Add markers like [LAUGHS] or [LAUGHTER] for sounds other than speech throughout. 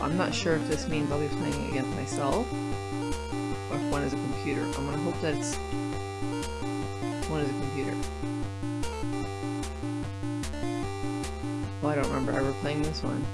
I'm not sure if this means I'll be playing against myself or if one is a computer. I'm gonna hope that it's one is a computer. Oh, I don't remember ever playing this one.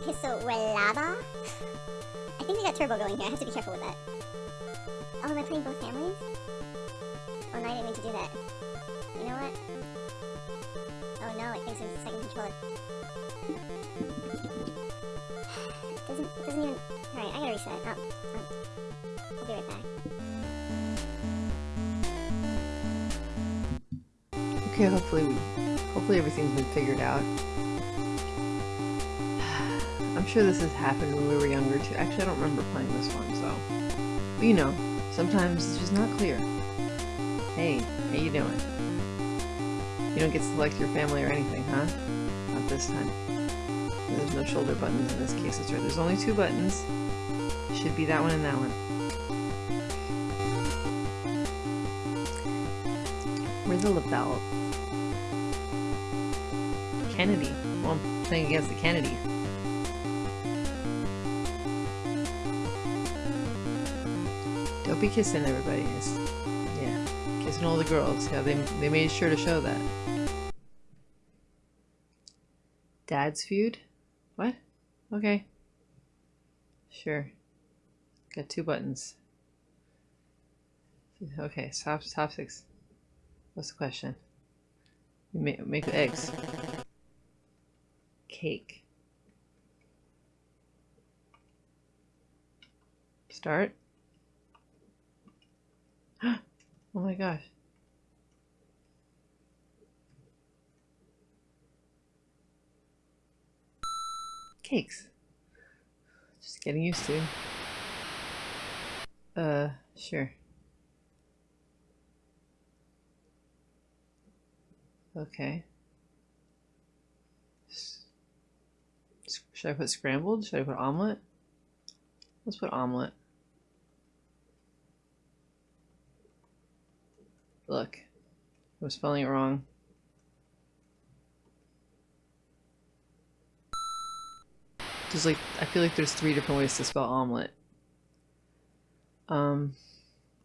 Okay, so we're lava? I think we got turbo going here. I have to be careful with that. Oh, am I playing both families? Oh, no, I didn't mean to do that. You know what? Oh no, it thinks it's second controller. [SIGHS] Doesn't, it doesn't even... Alright, I gotta reset. Oh, oh. I'll be right back. Okay, hopefully we, hopefully everything's been figured out. Sure this has happened when we were younger too. Actually, I don't remember playing this one, so. But you know, sometimes it's just not clear. Hey, how you doing? You don't get to select your family or anything, huh? Not this time. There's no shoulder buttons in this case. That's right. There's only two buttons. Should be that one and that one. Where's the lapel? Kennedy. Well, I'm playing against the Kennedy. Be kissing everybody. It's, yeah, kissing all the girls. Yeah, they they made sure to show that. Dad's feud? What? Okay. Sure. Got two buttons. Okay, top top six. What's the question? You make make eggs. Cake. Start. [GASPS] oh my gosh. Cakes. Just getting used to. Uh, sure. Okay. Should I put scrambled? Should I put omelet? Let's put omelet. Look, I was spelling it wrong. There's like, I feel like there's three different ways to spell omelet. Um,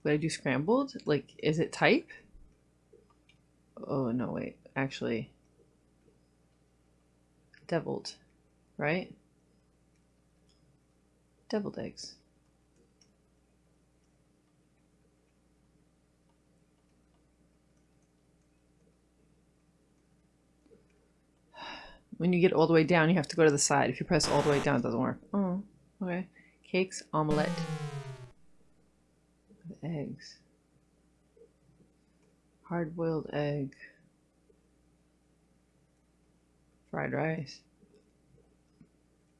would I do scrambled? Like, is it type? Oh, no, wait. Actually, deviled, right? Deviled eggs. When you get all the way down, you have to go to the side. If you press all the way down, it doesn't work. Oh, okay. Cakes, omelette. With eggs. Hard-boiled egg. Fried rice.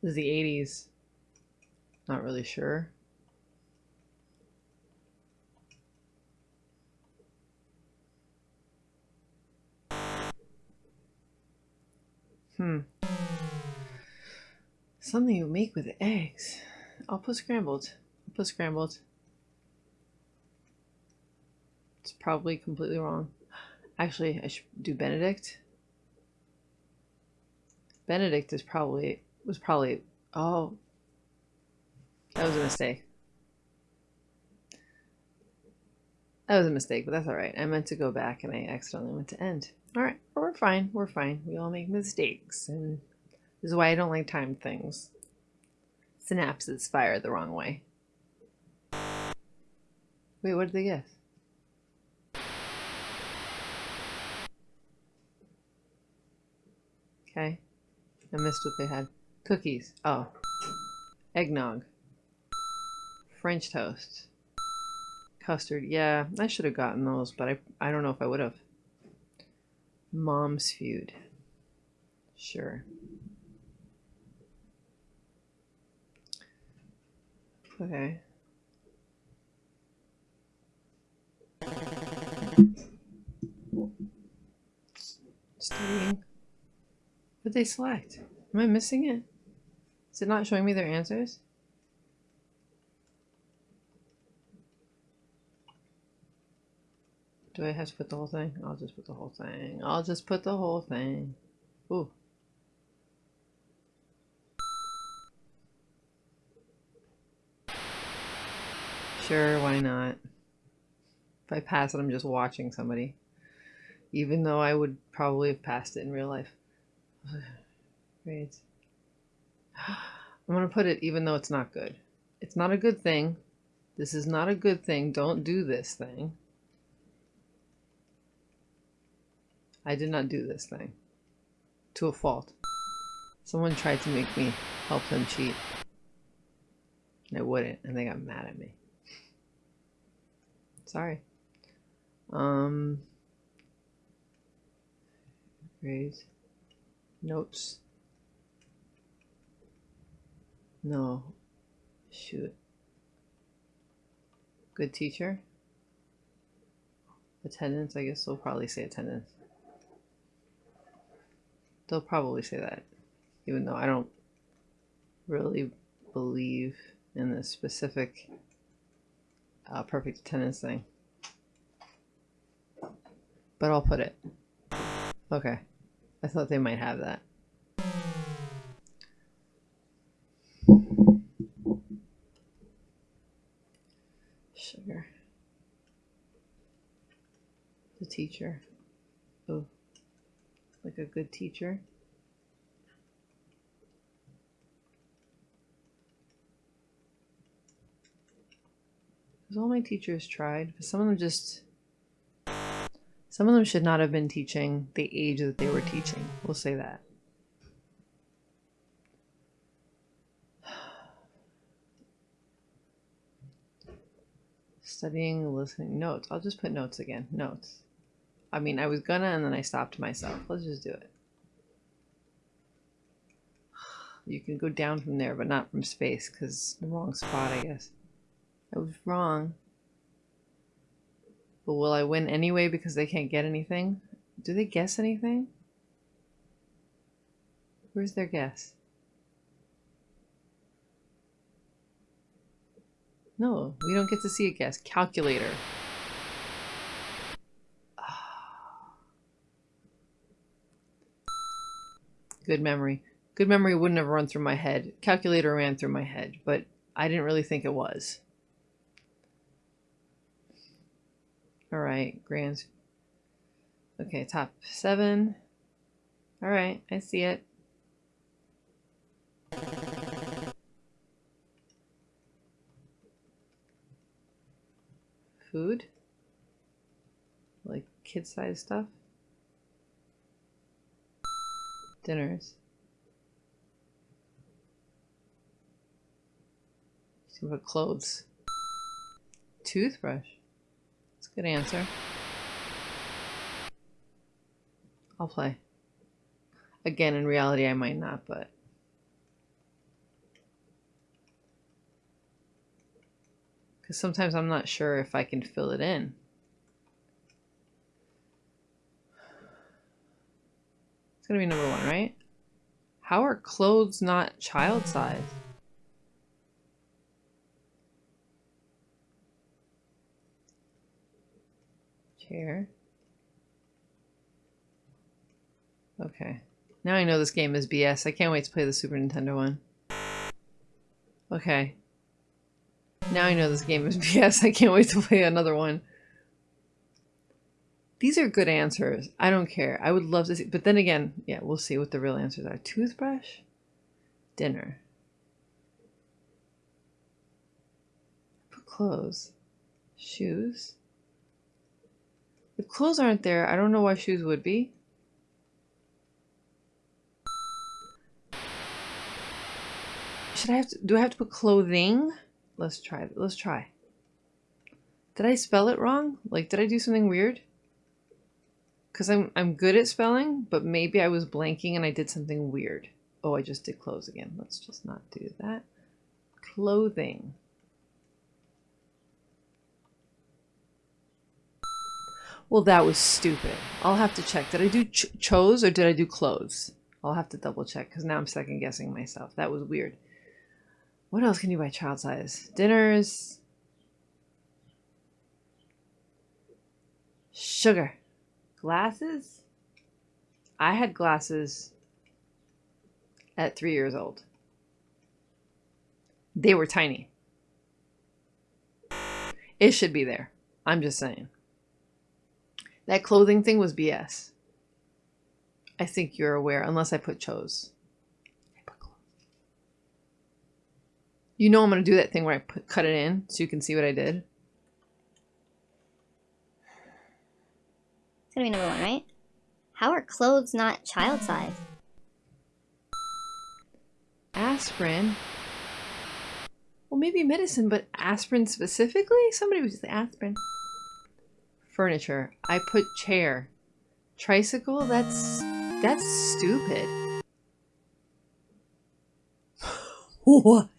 This is the 80s. Not really sure. Hmm. Something you make with eggs. I'll put scrambled. I'll put scrambled. It's probably completely wrong. Actually, I should do Benedict. Benedict is probably was probably oh that was a mistake. That was a mistake, but that's alright. I meant to go back and I accidentally went to end. Alright, we're fine. We're fine. We all make mistakes, and this is why I don't like timed things. Synapses fire the wrong way. Wait, what did they guess? Okay. I missed what they had. Cookies. Oh. Eggnog. French toast. Custard. Yeah, I should have gotten those, but I, I don't know if I would have. Mom's feud. Sure. Okay. Studying. What they select? Am I missing it? Is it not showing me their answers? Do I have to put the whole thing? I'll just put the whole thing. I'll just put the whole thing. Ooh. Sure, why not? If I pass it, I'm just watching somebody. Even though I would probably have passed it in real life. [SIGHS] Grades. I'm going to put it even though it's not good. It's not a good thing. This is not a good thing. Don't do this thing. I did not do this thing. To a fault. Someone tried to make me help them cheat. And I wouldn't, and they got mad at me. Sorry. Um, grades, notes. No, shoot. Good teacher. Attendance, I guess they'll probably say attendance. They'll probably say that, even though I don't really believe in this specific uh, perfect attendance thing. But I'll put it. Okay. I thought they might have that. Sugar. The teacher. Oh. Like a good teacher. Because all my teachers tried, but some of them just... Some of them should not have been teaching the age that they were teaching. We'll say that. [SIGHS] Studying, listening, notes. I'll just put notes again. Notes. I mean, I was gonna and then I stopped myself. Let's just do it. You can go down from there, but not from space, because the wrong spot, I guess. I was wrong. But will I win anyway because they can't get anything? Do they guess anything? Where's their guess? No, we don't get to see a guess. Calculator. Good memory. Good memory wouldn't have run through my head. Calculator ran through my head, but I didn't really think it was. All right, grand. Okay, top seven. All right, I see it. Food? Like kid-sized stuff? Dinners. What clothes. Toothbrush. That's a good answer. I'll play. Again, in reality, I might not, but... Because sometimes I'm not sure if I can fill it in. It's to be number one, right? How are clothes not child size? Chair. Okay. Now I know this game is BS. I can't wait to play the Super Nintendo one. Okay. Now I know this game is [LAUGHS] BS. I can't wait to play another one. These are good answers. I don't care. I would love to see. But then again, yeah, we'll see what the real answers are. Toothbrush? Dinner. Put clothes. Shoes? If clothes aren't there, I don't know why shoes would be. Should I have to, do I have to put clothing? Let's try, let's try. Did I spell it wrong? Like, did I do something weird? Because I'm, I'm good at spelling, but maybe I was blanking and I did something weird. Oh, I just did clothes again. Let's just not do that. Clothing. Well, that was stupid. I'll have to check. Did I do ch chose or did I do clothes? I'll have to double check because now I'm second guessing myself. That was weird. What else can you buy child size? Dinners. Sugar. Glasses? I had glasses at three years old. They were tiny. It should be there. I'm just saying. That clothing thing was BS. I think you're aware, unless I put chose. You know I'm going to do that thing where I put, cut it in so you can see what I did. It's gonna be number one, right? How are clothes not child size? Aspirin. Well, maybe medicine, but aspirin specifically? Somebody was just aspirin. Furniture. I put chair. Tricycle? That's that's stupid. [LAUGHS]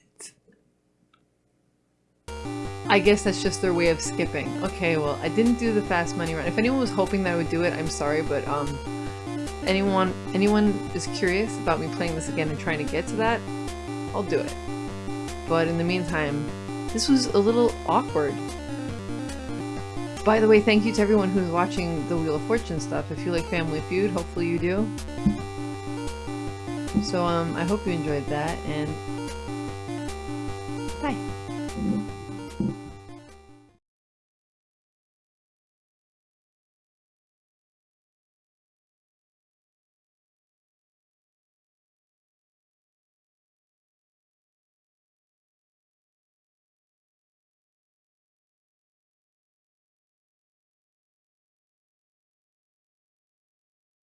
I guess that's just their way of skipping. Okay, well, I didn't do the fast money run. If anyone was hoping that I would do it, I'm sorry, but um, anyone anyone is curious about me playing this again and trying to get to that, I'll do it. But in the meantime, this was a little awkward. By the way, thank you to everyone who's watching the Wheel of Fortune stuff. If you like Family Feud, hopefully you do. So um, I hope you enjoyed that, and bye.